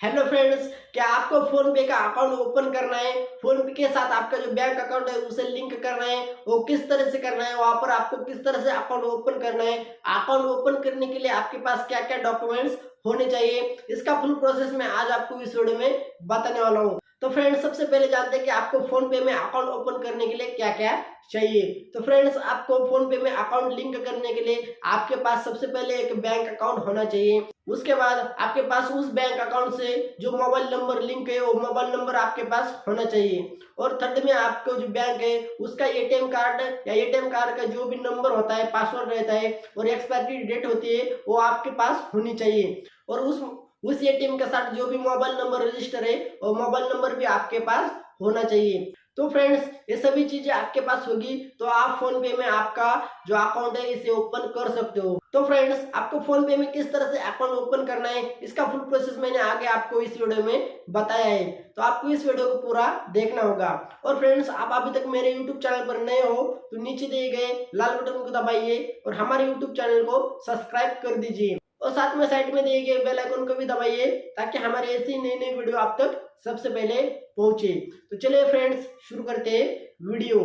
Hello friends क्या आपको phone पे का अकाउंट ओपन करना है? फ़ोन पे के साथ आपका जो बैंक अकाउंट है, उसे लिंक करना है। वो किस तरह से करना है? वहाँ पर आपको किस तरह से अकाउंट ओपन करना है? अकाउंट ओपन करने के लिए आपके पास क्या क्या डॉक्यूमेंट्स होने चाहिए? इसका फुल प्रोसेस मैं आज आपको इस वीडियो में बताने वाला हूँ। तो फ्रेंड्स सबसे पहले जानते हैं कि आपको फ़ोन पे में अकाउंट ओपन करने के लिए क्या क्या चाहिए। तो फ्रेंड्स आपको फ़ोन पे में अकाउंट लिंक करने के लिए आपके पास सबसे पहले एक बैंक अकाउंट होना चाहिए। उसके बाद आपके पास उस बैंक अकाउंट से जो मोबाइल नंबर लिंक है, वो मोबाइल नंबर आपके पास होना चाहिए। और थर्ड में आपको जो बैंक है, उसका एटीएम कार्ड या एटीएम कार्ड का जो भी नंबर होता है पासवर्ड रहता है और एक्सपायरी डेट होती है, वो आपके पास होनी चाहिए। और उस उस एटीएम के साथ जो भी मोबाइल नंबर रजिस्टर है और मोबाइल नंबर भी आपके पास होना चाहिए। तो फ्रेंड्स ये सभी चीज़ें आपके पास होगी तो आप फ़ोन पे में आपका जो अकाउंट है, इसे ओपन कर सकते हो। तो फ्रेंड्स आपको फ़ोन पे में किस तरह से अकाउंट ओपन करना है, इसका फुल प्रोसेस मैंने आगे आपको इस वीडियो में बताया है। तो आपको इस वीडियो को पूरा देखना होगा। और फ्रेंड्स आप अभी तक मेरे यूट्यूब चैनल पर नए हो तो नीचे दिए गए लाल बटन को दबाइए और हमारे यूट्यूब चैनल को सब्सक्राइब कर दीजिए। और साथ में साइड में दिए गए बेल आइकन को भी दबाइए ताकि हमारे ऐसी नई नई वीडियो आप तक सबसे पहले पहुँचे। तो चलिए फ्रेंड्स शुरू करते हैं वीडियो।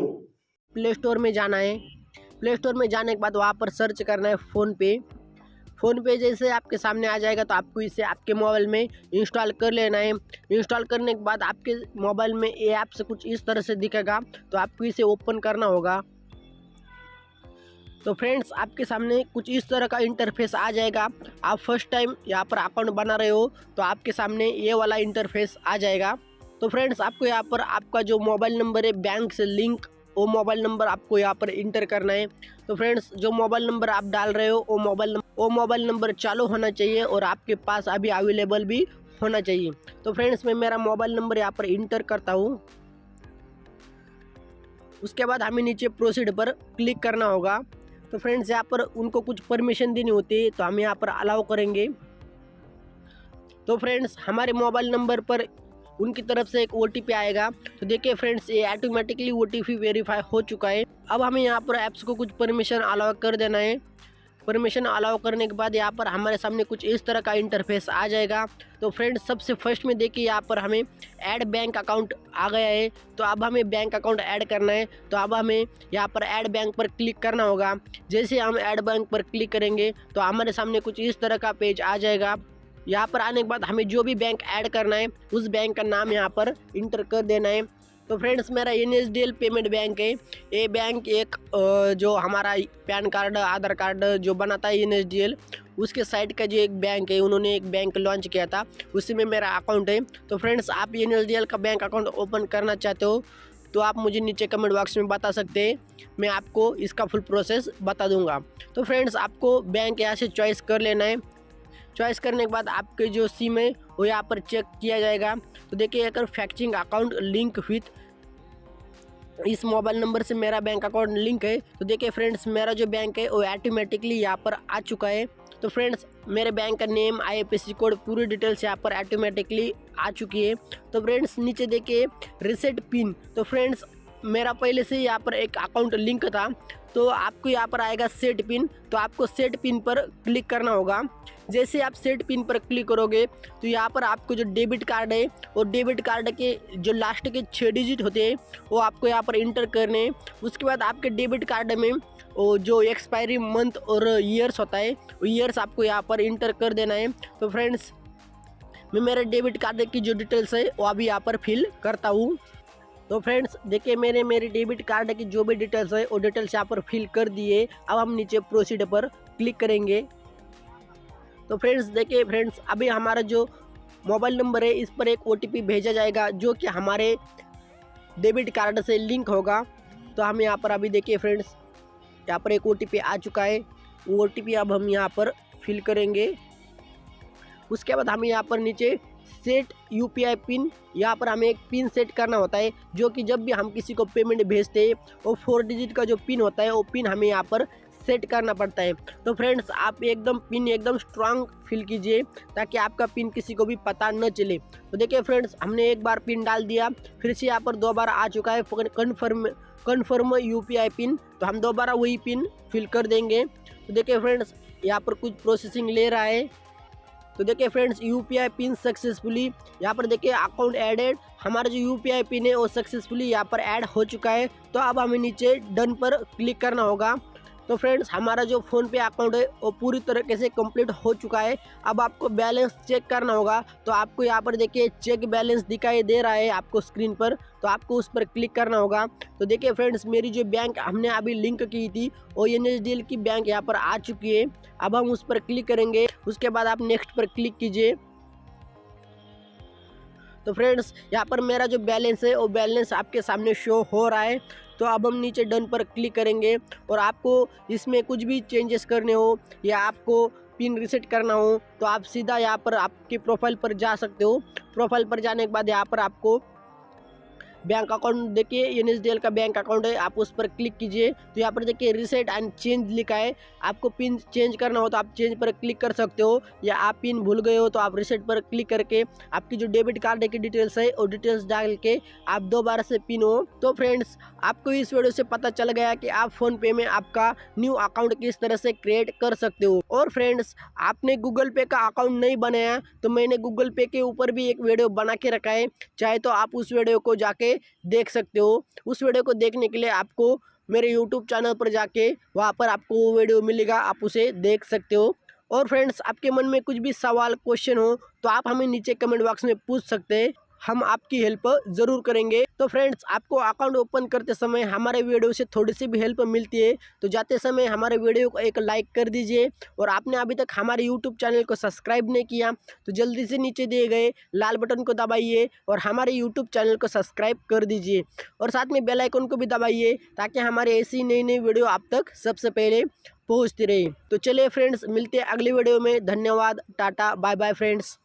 प्ले स्टोर में जाना है। प्ले स्टोर में जाने के बाद वहाँ पर सर्च करना है फ़ोन पे फ़ोन पे जैसे आपके सामने आ जाएगा तो आपको इसे आपके मोबाइल में इंस्टॉल कर लेना है। इंस्टॉल करने के बाद आपके मोबाइल में ये ऐप से कुछ इस तरह से दिखेगा तो आपको इसे ओपन करना होगा। तो फ्रेंड्स आपके सामने कुछ इस तरह का इंटरफेस आ जाएगा। आप फ़र्स्ट टाइम यहाँ पर अकाउंट बना रहे हो तो आपके सामने ये वाला इंटरफेस आ जाएगा। तो फ्रेंड्स आपको यहाँ पर आपका जो मोबाइल नंबर है बैंक से लिंक वो मोबाइल नंबर आपको यहाँ पर इंटर करना है। तो फ्रेंड्स जो मोबाइल नंबर आप डाल रहे हो, वो मोबाइल वो मोबाइल नंबर चालू होना चाहिए और आपके पास अभी अवेलेबल भी होना चाहिए। तो फ्रेंड्स मैं मेरा मोबाइल नंबर यहाँ पर इंटर करता हूँ। उसके बाद हमें नीचे प्रोसीड पर क्लिक करना होगा। तो फ्रेंड्स यहाँ पर उनको कुछ परमिशन देनी होती है तो हम यहाँ पर अलाउ करेंगे। तो फ्रेंड्स हमारे मोबाइल नंबर पर उनकी तरफ़ से एक ओटीपी आएगा। तो देखिए फ्रेंड्स ये ऑटोमेटिकली ओटीपी वेरीफाई हो चुका है। अब हमें यहाँ पर ऐप्स को कुछ परमिशन अलाउ कर देना है। परमिशन अलाउ करने के बाद यहाँ पर हमारे सामने कुछ इस तरह का इंटरफेस आ जाएगा। तो फ्रेंड्स सबसे फ़र्स्ट में देखिए यहाँ पर हमें ऐड बैंक अकाउंट आ गया है। तो अब हमें बैंक अकाउंट ऐड करना है। तो अब हमें यहाँ पर ऐड बैंक पर क्लिक करना होगा। जैसे हम ऐड बैंक पर क्लिक करेंगे तो हमारे सामने कुछ इस तरह का पेज आ जाएगा। यहाँ पर आने के बाद हमें जो भी बैंक ऐड करना है, उस बैंक का नाम यहाँ पर इंटर कर देना है। तो फ्रेंड्स मेरा एन पेमेंट बैंक है। ये बैंक एक जो हमारा पैन कार्ड आधार कार्ड जो बनाता है एन उसके साइड का जो एक बैंक है, उन्होंने एक बैंक लॉन्च किया था। उसी में मेरा अकाउंट है। तो फ्रेंड्स आप एन का बैंक अकाउंट ओपन करना चाहते हो तो आप मुझे नीचे कमेंट बॉक्स में बता सकते हैं। मैं आपको इसका फुल प्रोसेस बता दूँगा। तो फ्रेंड्स आपको बैंक यहाँ से चॉइस कर लेना है चॉइस करने के बाद आपके जो सिम है, वो यहाँ पर चेक किया जाएगा। तो देखिए, अगर फैक्चिंग अकाउंट लिंक विथ इस मोबाइल नंबर से मेरा बैंक अकाउंट लिंक है तो देखिए फ्रेंड्स, मेरा जो बैंक है, वो ऑटोमेटिकली यहाँ पर आ चुका है। तो फ्रेंड्स, मेरे बैंक का नेम आईएफएससी कोड पूरी डिटेल्स यहाँ पर ऑटोमेटिकली आ चुकी है। तो फ्रेंड्स, नीचे देखिए रिसेट पिन तो फ्रेंड्स मेरा पहले से यहाँ पर एक अकाउंट लिंक था तो आपको यहाँ पर आएगा सेट पिन तो आपको सेट पिन पर क्लिक करना होगा। जैसे आप सेट पिन पर क्लिक करोगे तो यहाँ पर आपको जो डेबिट कार्ड है और डेबिट कार्ड के जो लास्ट के छः डिजिट होते हैं, वो आपको यहाँ पर इंटर करने उसके बाद आपके डेबिट कार्ड में, वो जो एक्सपायरी मंथ और ईयर्स होता है, वो ईयर्स आपको यहाँ पर इंटर कर देना है। तो फ्रेंड्स मैं मेरे डेबिट कार्ड की जो डिटेल्स है, वो अभी यहाँ पर फिल करता हूँ। तो फ्रेंड्स, देखिए, मैंने मेरे डेबिट कार्ड की जो भी डिटेल्स है, वो डिटेल्स यहाँ पर फिल कर दिए। अब हम नीचे प्रोसीड पर क्लिक करेंगे। तो फ्रेंड्स, देखिए, फ्रेंड्स, अभी हमारा जो मोबाइल नंबर है, इस पर एक ओटीपी भेजा जाएगा, जो कि हमारे डेबिट कार्ड से लिंक होगा। तो हम यहाँ पर अभी देखिए, फ्रेंड्स, यहाँ पर एक ओटीपी आ चुका है। वो ओटीपी अब हम यहाँ पर फिल करेंगे। उसके बाद हम यहाँ पर नीचे सेट यूपीआई पिन, यहाँ पर हमें एक पिन सेट करना होता है, जो कि जब भी हम किसी को पेमेंट भेजते हैं, वो फोर डिजिट का जो पिन होता है, वो पिन हमें यहाँ पर सेट करना पड़ता है। तो फ्रेंड्स, आप एकदम पिन एकदम स्ट्रांग फिल कीजिए, ताकि आपका पिन किसी को भी पता न चले। तो देखिए फ्रेंड्स, हमने एक बार पिन डाल दिया, फिर से यहाँ पर दो बार आ चुका है कन्फर्म कन्फर्म यूपीआई पिन। तो हम दोबारा वही पिन फिल कर देंगे। तो देखिए फ्रेंड्स, यहाँ पर कुछ प्रोसेसिंग ले रहा है। तो देखिए friends U P I pin successfully यहाँ पर देखिए अकाउंट एडेड हमारा जो यू पी आई पिन है वो सक्सेसफुली यहाँ पर ऐड हो चुका है। तो अब हमें नीचे डन पर क्लिक करना होगा। तो फ्रेंड्स हमारा जो फ़ोन पे अकाउंट है वो पूरी तरीके से कंप्लीट हो चुका है। अब आपको बैलेंस चेक करना होगा। तो आपको यहाँ पर देखिए चेक बैलेंस दिखाई दे रहा है आपको स्क्रीन पर। तो आपको उस पर क्लिक करना होगा। तो देखिए फ्रेंड्स मेरी जो बैंक हमने अभी लिंक की थी, वो एन की बैंक यहाँ पर आ चुकी है। अब हम उस पर क्लिक करेंगे। उसके बाद आप नेक्स्ट पर क्लिक कीजिए। तो फ्रेंड्स यहाँ पर मेरा जो बैलेंस है, वो बैलेंस आपके सामने शो हो रहा है। तो अब हम नीचे डन पर क्लिक करेंगे और आपको इसमें कुछ भी चेंजेस करने हो या आपको पिन रिसेट करना हो तो आप सीधा यहाँ पर आपके प्रोफ़ाइल पर जा सकते हो। प्रोफ़ाइल पर जाने के बाद यहाँ पर आपको बैंक अकाउंट देखिए एन का बैंक अकाउंट है, आप उस पर क्लिक कीजिए। तो यहाँ पर देखिए रिसेट एंड चेंज लिखा है। आपको पिन चेंज करना हो तो आप चेंज पर क्लिक कर सकते हो, या आप पिन भूल गए हो तो आप रिसेट पर क्लिक करके आपकी जो डेबिट कार्ड की डिटेल्स है, वो डिटेल्स डाल के आप दोबारा से पिन हो। तो फ्रेंड्स आपको इस वीडियो से पता चल गया कि आप फ़ोन पे में आपका न्यू अकाउंट किस तरह से क्रिएट कर सकते हो। और फ्रेंड्स आपने गूगल पे का अकाउंट नहीं बनाया तो मैंने गूगल पे के ऊपर भी एक वीडियो बना के रखा है। चाहे तो आप उस वीडियो को जाके देख सकते हो। उस वीडियो को देखने के लिए आपको मेरे यूट्यूब चैनल पर जाके वहाँ पर आपको वो वीडियो मिलेगा, आप उसे देख सकते हो। और फ्रेंड्स, आपके मन में कुछ भी सवाल क्वेश्चन हो तो आप हमें नीचे कमेंट बॉक्स में पूछ सकते हैं। हम आपकी हेल्प ज़रूर करेंगे। तो फ्रेंड्स आपको अकाउंट ओपन करते समय हमारे वीडियो से थोड़ी सी भी हेल्प मिलती है तो जाते समय हमारे वीडियो को एक लाइक कर दीजिए और आपने अभी तक हमारे यूट्यूब चैनल को सब्सक्राइब नहीं किया तो जल्दी से नीचे दिए गए लाल बटन को दबाइए और हमारे यूट्यूब चैनल को सब्सक्राइब कर दीजिए और साथ में बेलाइकन को भी दबाइए, ताकि हमारे ऐसी नई नई वीडियो आप तक सबसे पहले पहुँचती रहे। तो चलिए फ्रेंड्स मिलते हैं अगले वीडियो में। धन्यवाद, टाटा बाय बाय फ्रेंड्स